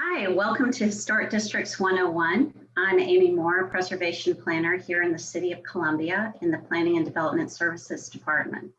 Hi, welcome to Historic Districts 101. I'm Amy Moore, Preservation Planner here in the City of Columbia in the Planning and Development Services Department.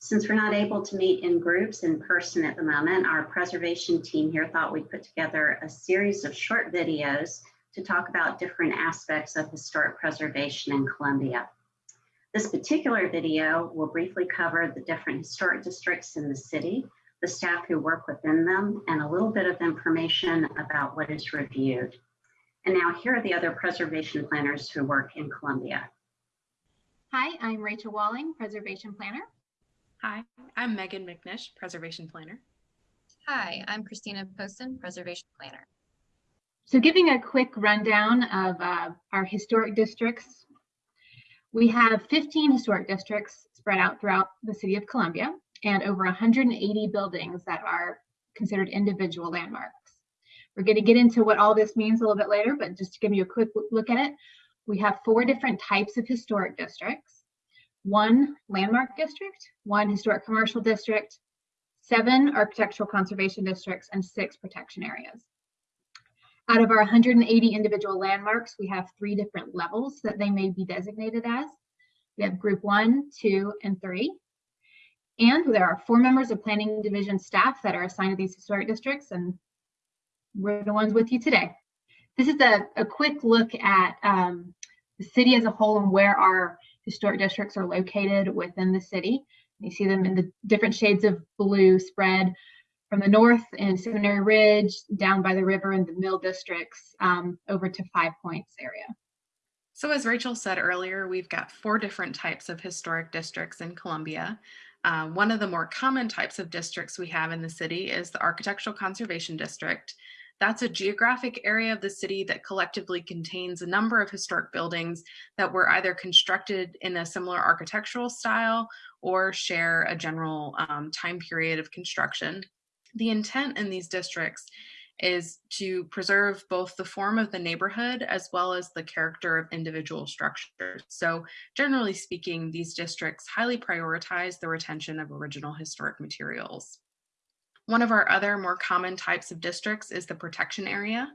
Since we're not able to meet in groups in person at the moment, our preservation team here thought we'd put together a series of short videos to talk about different aspects of historic preservation in Columbia. This particular video will briefly cover the different historic districts in the city the staff who work within them, and a little bit of information about what is reviewed. And now here are the other preservation planners who work in Columbia. Hi, I'm Rachel Walling, Preservation Planner. Hi, I'm Megan McNish, Preservation Planner. Hi, I'm Christina Poston, Preservation Planner. So giving a quick rundown of uh, our historic districts, we have 15 historic districts spread out throughout the city of Columbia and over 180 buildings that are considered individual landmarks. We're going to get into what all this means a little bit later, but just to give you a quick look at it, we have four different types of historic districts. One landmark district, one historic commercial district, seven architectural conservation districts, and six protection areas. Out of our 180 individual landmarks, we have three different levels that they may be designated as. We have group one, two, and three. And there are four members of planning division staff that are assigned to these historic districts and we're the ones with you today. This is a, a quick look at um, the city as a whole and where our historic districts are located within the city. You see them in the different shades of blue spread from the north in Seminary Ridge, down by the river in the Mill districts, um, over to Five Points area. So as Rachel said earlier, we've got four different types of historic districts in Columbia. Uh, one of the more common types of districts we have in the city is the Architectural Conservation District. That's a geographic area of the city that collectively contains a number of historic buildings that were either constructed in a similar architectural style or share a general um, time period of construction. The intent in these districts is to preserve both the form of the neighborhood as well as the character of individual structures. So generally speaking, these districts highly prioritize the retention of original historic materials. One of our other more common types of districts is the protection area.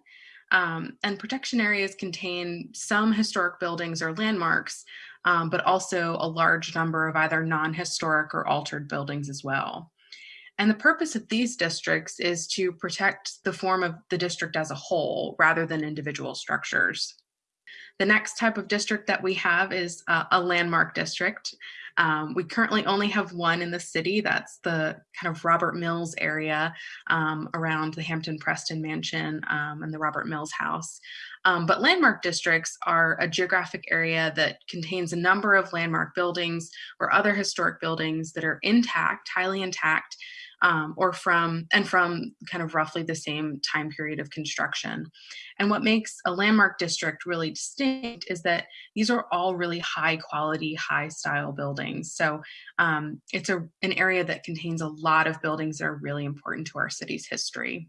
Um, and protection areas contain some historic buildings or landmarks, um, but also a large number of either non-historic or altered buildings as well. And the purpose of these districts is to protect the form of the district as a whole rather than individual structures. The next type of district that we have is uh, a landmark district. Um, we currently only have one in the city. That's the kind of Robert Mills area um, around the Hampton Preston Mansion um, and the Robert Mills House. Um, but landmark districts are a geographic area that contains a number of landmark buildings or other historic buildings that are intact, highly intact, um, or from and from kind of roughly the same time period of construction. And what makes a landmark district really distinct is that these are all really high quality, high style buildings. So um, it's a, an area that contains a lot of buildings that are really important to our city's history.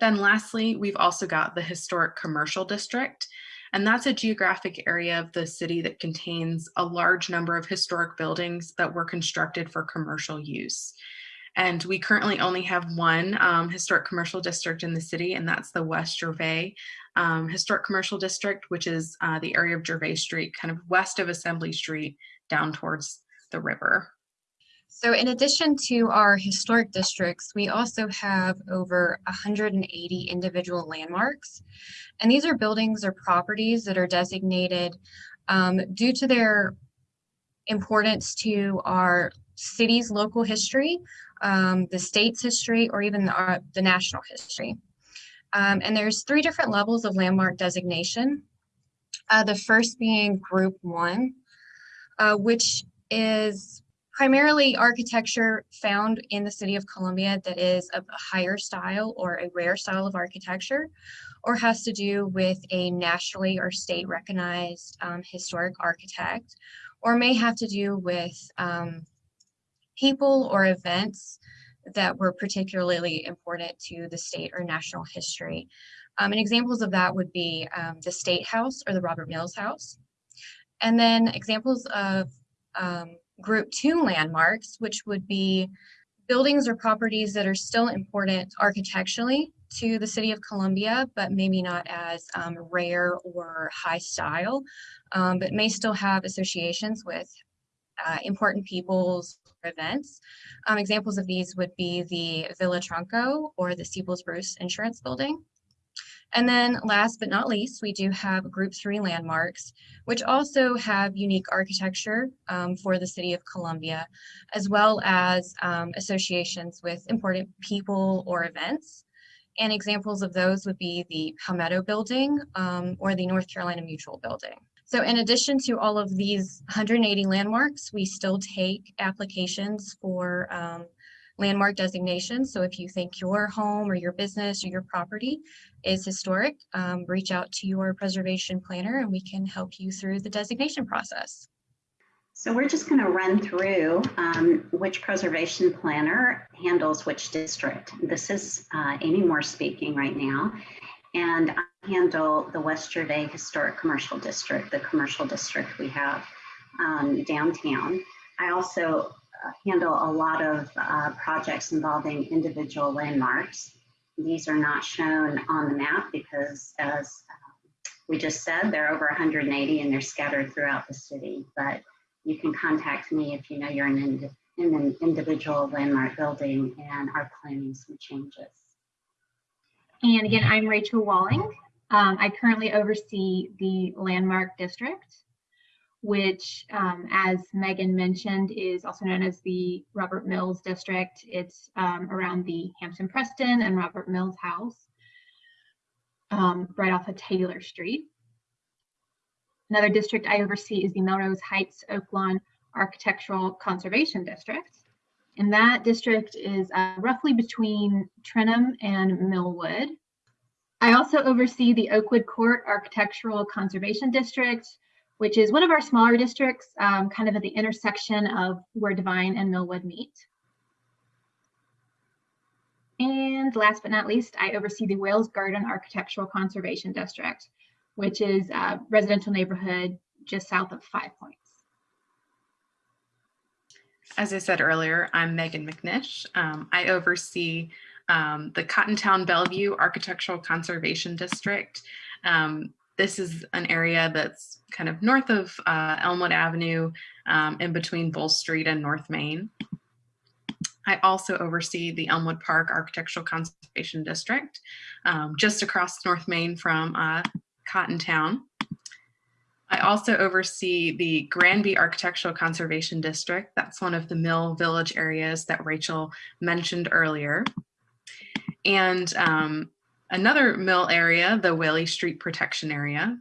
Then lastly, we've also got the historic commercial district. And that's a geographic area of the city that contains a large number of historic buildings that were constructed for commercial use. And we currently only have one um, historic commercial district in the city, and that's the West Gervais um, Historic Commercial District, which is uh, the area of Gervais Street, kind of west of Assembly Street, down towards the river. So in addition to our historic districts, we also have over 180 individual landmarks. And these are buildings or properties that are designated um, due to their importance to our city's local history um, the state's history, or even the, uh, the national history. Um, and there's three different levels of landmark designation. Uh, the first being group one, uh, which is primarily architecture found in the city of Columbia that is of a higher style or a rare style of architecture, or has to do with a nationally or state recognized um, historic architect, or may have to do with um, people or events that were particularly important to the state or national history. Um, and examples of that would be um, the State House or the Robert Mills House. And then examples of um, group two landmarks, which would be buildings or properties that are still important architecturally, to the city of Columbia, but maybe not as um, rare or high style, um, but may still have associations with uh, important people's events. Um, examples of these would be the Villa Tronco or the Steeples Bruce Insurance Building. And then last but not least, we do have group three landmarks, which also have unique architecture um, for the city of Columbia, as well as um, associations with important people or events. And examples of those would be the Palmetto Building um, or the North Carolina Mutual Building. So in addition to all of these 180 landmarks, we still take applications for um, landmark designations. So if you think your home or your business or your property is historic, um, reach out to your preservation planner and we can help you through the designation process. So we're just going to run through um, which preservation planner handles which district. This is uh, Amy Moore speaking right now. And handle the West Gervais Historic Commercial District, the commercial district we have um, downtown. I also uh, handle a lot of uh, projects involving individual landmarks. These are not shown on the map because as uh, we just said, there are over 180 and they're scattered throughout the city. But you can contact me if you know you're in an individual landmark building and are planning some changes. And again, I'm Rachel Walling. Um, I currently oversee the Landmark District, which, um, as Megan mentioned, is also known as the Robert Mills District. It's um, around the Hampton Preston and Robert Mills House, um, right off of Taylor Street. Another district I oversee is the Melrose Heights Oaklawn Architectural Conservation District. And that district is uh, roughly between Trenholm and Millwood. I also oversee the Oakwood Court Architectural Conservation District, which is one of our smaller districts, um, kind of at the intersection of where Devine and Millwood meet. And last but not least, I oversee the Wales Garden Architectural Conservation District, which is a residential neighborhood just south of Five Points. As I said earlier, I'm Megan McNish. Um, I oversee um, the Cottontown Bellevue Architectural Conservation District. Um, this is an area that's kind of north of uh, Elmwood Avenue um, in between Bull Street and North Main. I also oversee the Elmwood Park Architectural Conservation District, um, just across North Main from uh, Cottontown. I also oversee the Granby Architectural Conservation District. That's one of the Mill Village areas that Rachel mentioned earlier. And um, another mill area, the Whaley Street Protection Area.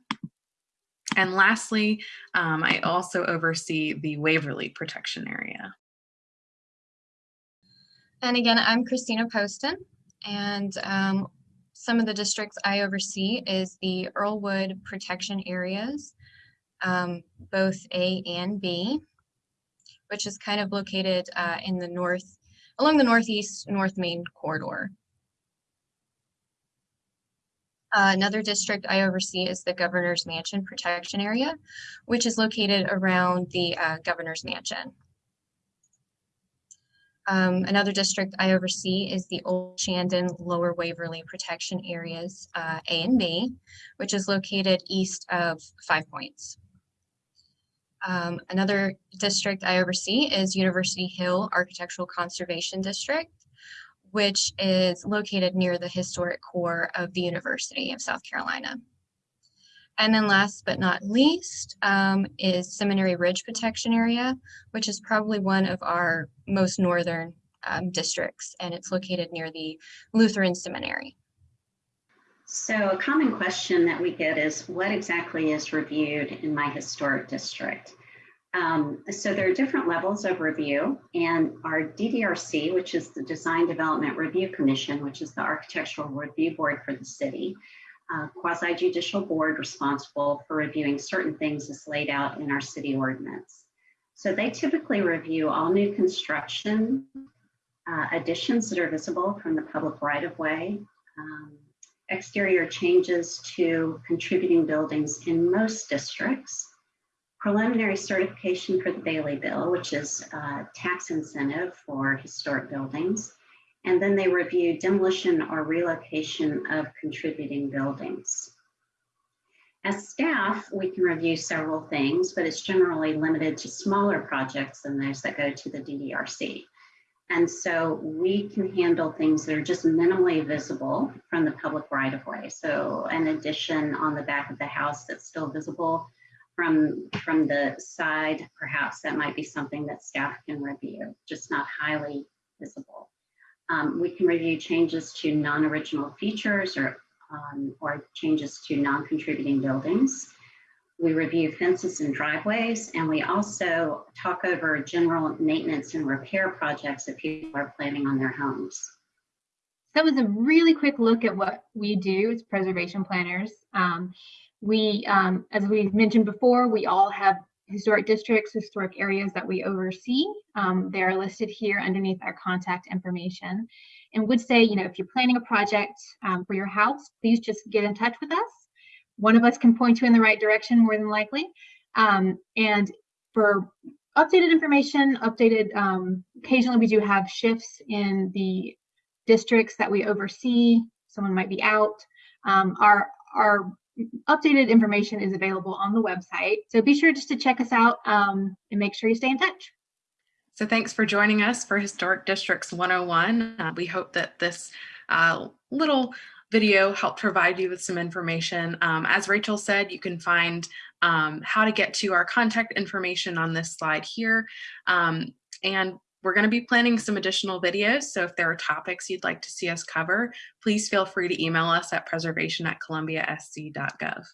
And lastly, um, I also oversee the Waverly Protection Area. And again, I'm Christina Poston, and um, some of the districts I oversee is the Earlwood Protection Areas, um, both A and B, which is kind of located uh, in the north, along the northeast North Main corridor. Uh, another district I oversee is the Governor's Mansion Protection Area, which is located around the uh, Governor's Mansion. Um, another district I oversee is the Old Shandon Lower Waverly Protection Areas uh, A and B, which is located east of Five Points. Um, another district I oversee is University Hill Architectural Conservation District, which is located near the historic core of the University of South Carolina. And then last but not least um, is Seminary Ridge Protection Area, which is probably one of our most northern um, districts, and it's located near the Lutheran Seminary. So a common question that we get is what exactly is reviewed in my historic district? Um, so there are different levels of review and our DDRC, which is the Design Development Review Commission, which is the architectural review board for the city, uh, quasi-judicial board responsible for reviewing certain things as laid out in our city ordinance. So they typically review all new construction, uh, additions that are visible from the public right-of-way, um, exterior changes to contributing buildings in most districts, preliminary certification for the Bailey Bill, which is a tax incentive for historic buildings, And then they review demolition or relocation of contributing buildings. As staff, we can review several things, but it's generally limited to smaller projects than those that go to the DDRC. And so we can handle things that are just minimally visible from the public right of way. So an addition on the back of the house that's still visible from, from the side, perhaps that might be something that staff can review, just not highly visible. Um, we can review changes to non-original features or, um, or changes to non-contributing buildings. We review fences and driveways, and we also talk over general maintenance and repair projects that people are planning on their homes. That was a really quick look at what we do as preservation planners. Um, we, um, as we mentioned before, we all have historic districts, historic areas that we oversee. Um, they are listed here underneath our contact information. And would say, you know, if you're planning a project um, for your house, please just get in touch with us. One of us can point you in the right direction more than likely. Um, and for updated information, updated, um, occasionally we do have shifts in the districts that we oversee. Someone might be out. Um, our, our updated information is available on the website. So be sure just to check us out um, and make sure you stay in touch. So thanks for joining us for Historic Districts 101. Uh, we hope that this uh, little video helped provide you with some information. Um, as Rachel said, you can find um, how to get to our contact information on this slide here. Um, and we're going to be planning some additional videos. So if there are topics you'd like to see us cover, please feel free to email us at preservation at columbiasc.gov.